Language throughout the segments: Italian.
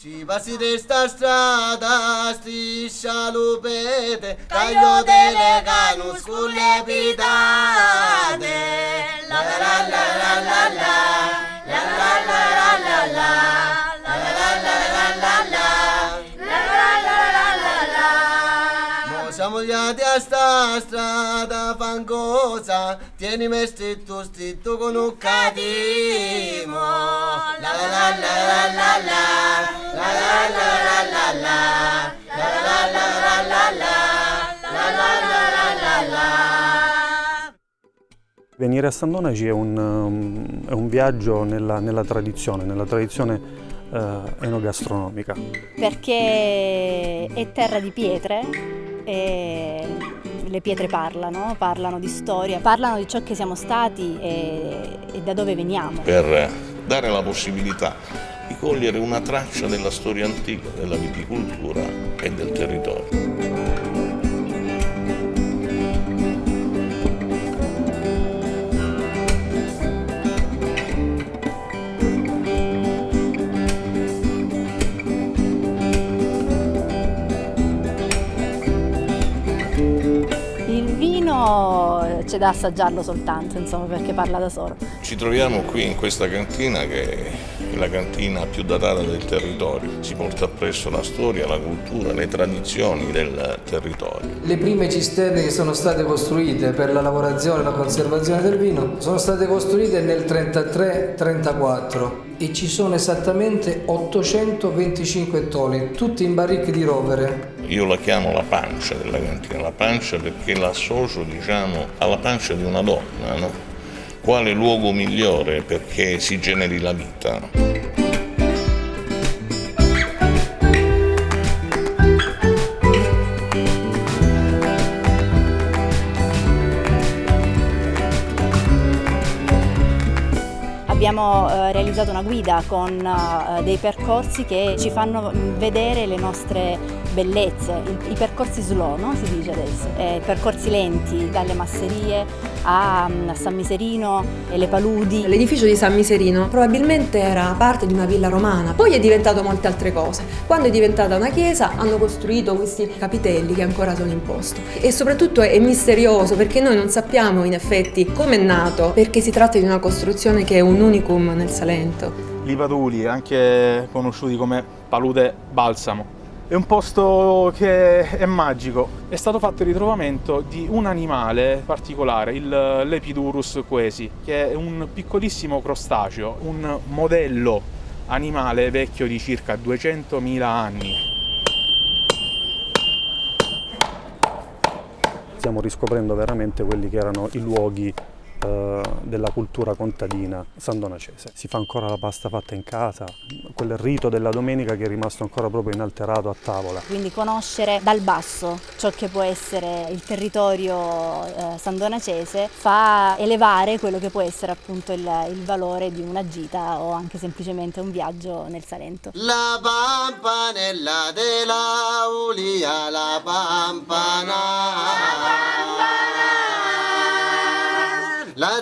Ci passi di sta strada, striscia lupete, taglio delle canus con le pitate. La la la la la la, la. La la la la la, la giati a sta strada fangosa, tienimi stretto stretto con un catimo. La la la la la la la, la la la la la la, la la la la la la, la la la la la la. Venire a San Donaci è un, um, è un viaggio nella, nella tradizione, nella tradizione eh, enogastronomica. perché è terra di pietre e le pietre parlano, parlano di storia, parlano di ciò che siamo stati e, e da dove veniamo. per dare la possibilità di cogliere una traccia della storia antica, della viticoltura e del territorio. Vino c'è da assaggiarlo soltanto, insomma, perché parla da solo. Ci troviamo qui in questa cantina che la cantina più datata del territorio. Si porta appresso la storia, la cultura, le tradizioni del territorio. Le prime cisterne che sono state costruite per la lavorazione e la conservazione del vino sono state costruite nel 33-34 e ci sono esattamente 825 ettoli, tutti in barrique di rovere. Io la chiamo la pancia della cantina, la pancia perché l'associo diciamo alla pancia di una donna, no? Quale luogo migliore perché si generi la vita? Abbiamo eh, realizzato una guida con eh, dei percorsi che ci fanno vedere le nostre bellezze, I, i percorsi slow, no? si dice adesso, eh, percorsi lenti dalle masserie a, a San Miserino e le paludi. L'edificio di San Miserino probabilmente era parte di una villa romana, poi è diventato molte altre cose. Quando è diventata una chiesa hanno costruito questi capitelli che ancora sono in posto e soprattutto è misterioso perché noi non sappiamo in effetti come è nato, perché si tratta di una costruzione che è un unicum nel Salento. Lipaduli, anche conosciuti come palude balsamo. È un posto che è magico. È stato fatto il ritrovamento di un animale particolare, Lepidurus quesi, che è un piccolissimo crostaceo, un modello animale vecchio di circa 200.000 anni. Stiamo riscoprendo veramente quelli che erano i luoghi eh, della cultura contadina sandonacese. Si fa ancora la pasta fatta in casa, quel rito della domenica che è rimasto ancora proprio inalterato a tavola. Quindi conoscere dal basso ciò che può essere il territorio eh, sandonacese fa elevare quello che può essere appunto il, il valore di una gita o anche semplicemente un viaggio nel Salento. La pampanella della Ulia, la pampana.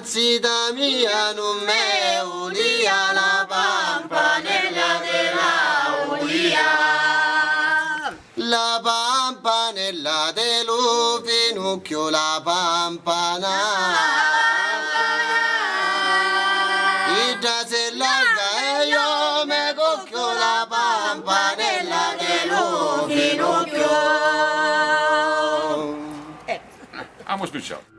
La zita mia non me ulia, la pampanella della Ulia. La pampanella dello finocchio, la pampana. Ida se larga e io me cocchio la pampanella dello finocchio. Abbiamo spicciato.